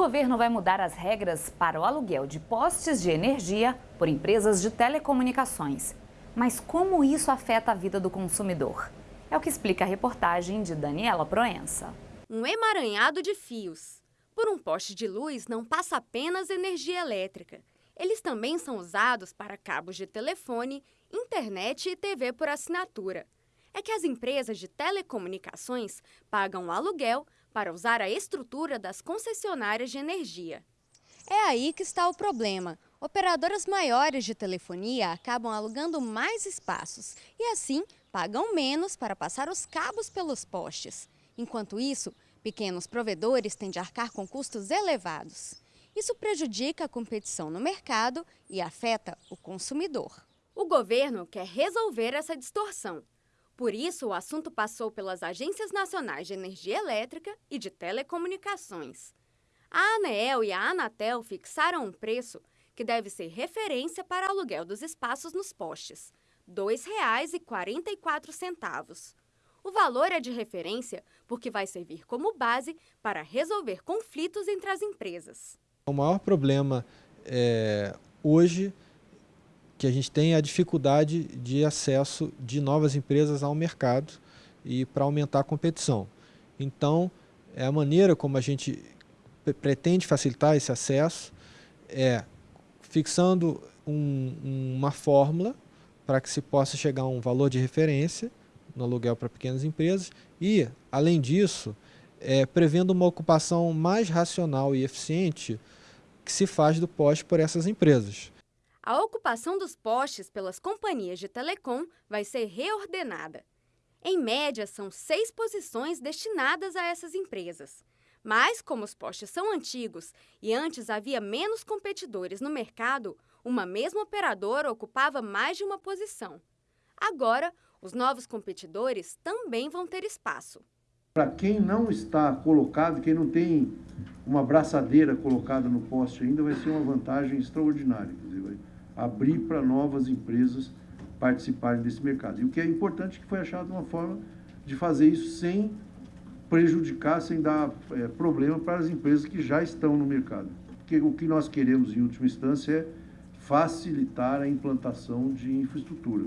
governo vai mudar as regras para o aluguel de postes de energia por empresas de telecomunicações. Mas como isso afeta a vida do consumidor? É o que explica a reportagem de Daniela Proença. Um emaranhado de fios. Por um poste de luz não passa apenas energia elétrica. Eles também são usados para cabos de telefone, internet e TV por assinatura. É que as empresas de telecomunicações pagam aluguel para usar a estrutura das concessionárias de energia. É aí que está o problema. Operadoras maiores de telefonia acabam alugando mais espaços e, assim, pagam menos para passar os cabos pelos postes. Enquanto isso, pequenos provedores têm de arcar com custos elevados. Isso prejudica a competição no mercado e afeta o consumidor. O governo quer resolver essa distorção. Por isso, o assunto passou pelas Agências Nacionais de Energia Elétrica e de Telecomunicações. A ANEEL e a Anatel fixaram um preço que deve ser referência para aluguel dos espaços nos postes, R$ 2,44. O valor é de referência porque vai servir como base para resolver conflitos entre as empresas. O maior problema é, hoje que a gente tem a dificuldade de acesso de novas empresas ao mercado e para aumentar a competição. Então, é a maneira como a gente pretende facilitar esse acesso é fixando um, uma fórmula para que se possa chegar a um valor de referência no aluguel para pequenas empresas e, além disso, é, prevendo uma ocupação mais racional e eficiente que se faz do poste por essas empresas. A ocupação dos postes pelas companhias de telecom vai ser reordenada. Em média, são seis posições destinadas a essas empresas. Mas, como os postes são antigos e antes havia menos competidores no mercado, uma mesma operadora ocupava mais de uma posição. Agora, os novos competidores também vão ter espaço. Para quem não está colocado, quem não tem uma braçadeira colocada no poste ainda, vai ser uma vantagem extraordinária abrir para novas empresas participarem desse mercado. E o que é importante é que foi achado uma forma de fazer isso sem prejudicar, sem dar é, problema para as empresas que já estão no mercado. Porque o que nós queremos, em última instância, é facilitar a implantação de infraestrutura.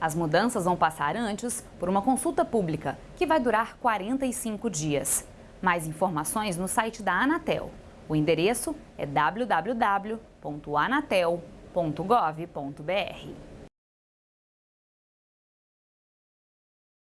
As mudanças vão passar antes por uma consulta pública, que vai durar 45 dias. Mais informações no site da Anatel. O endereço é www.anatel.com www.gov.br.